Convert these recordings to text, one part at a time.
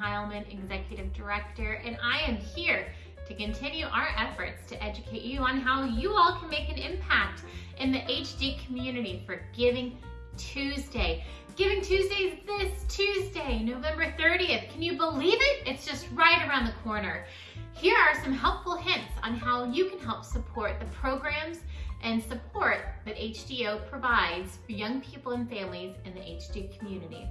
Heilman, Executive Director, and I am here to continue our efforts to educate you on how you all can make an impact in the HD community for Giving Tuesday. Giving Tuesday is this Tuesday, November 30th. Can you believe it? It's just right around the corner. Here are some helpful hints on how you can help support the programs and support that HDO provides for young people and families in the HD community.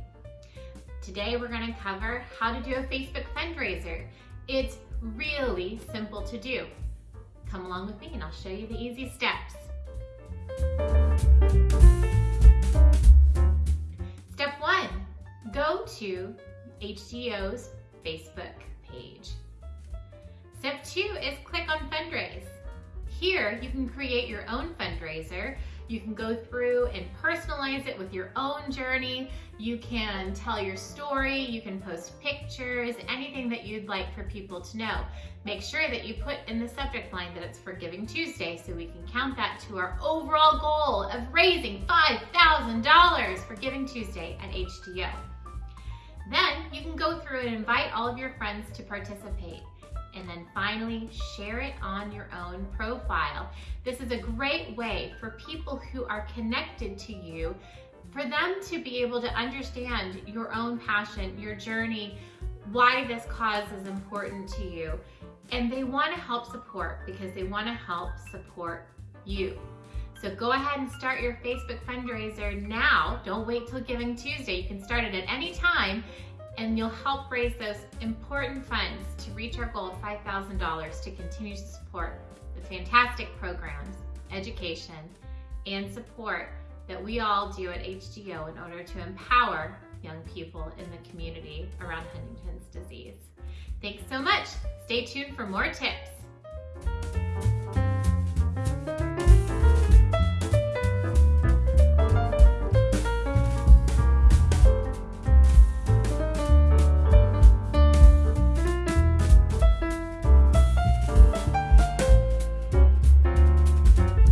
Today we're going to cover how to do a Facebook fundraiser. It's really simple to do. Come along with me and I'll show you the easy steps. Step one, go to HDO's Facebook page. Step two is click on fundraise. Here you can create your own fundraiser you can go through and personalize it with your own journey. You can tell your story, you can post pictures, anything that you'd like for people to know. Make sure that you put in the subject line that it's for Giving Tuesday so we can count that to our overall goal of raising $5,000 for Giving Tuesday at HDO. Then you can go through and invite all of your friends to participate and then finally share it on your own profile. This is a great way for people who are connected to you for them to be able to understand your own passion, your journey, why this cause is important to you. And they want to help support because they want to help support you. So go ahead and start your Facebook fundraiser now. Don't wait till Giving Tuesday. You can start it at any time and you'll help raise those important funds to reach our goal of $5,000 to continue to support the fantastic programs, education, and support that we all do at HDO in order to empower young people in the community around Huntington's disease. Thanks so much. Stay tuned for more tips.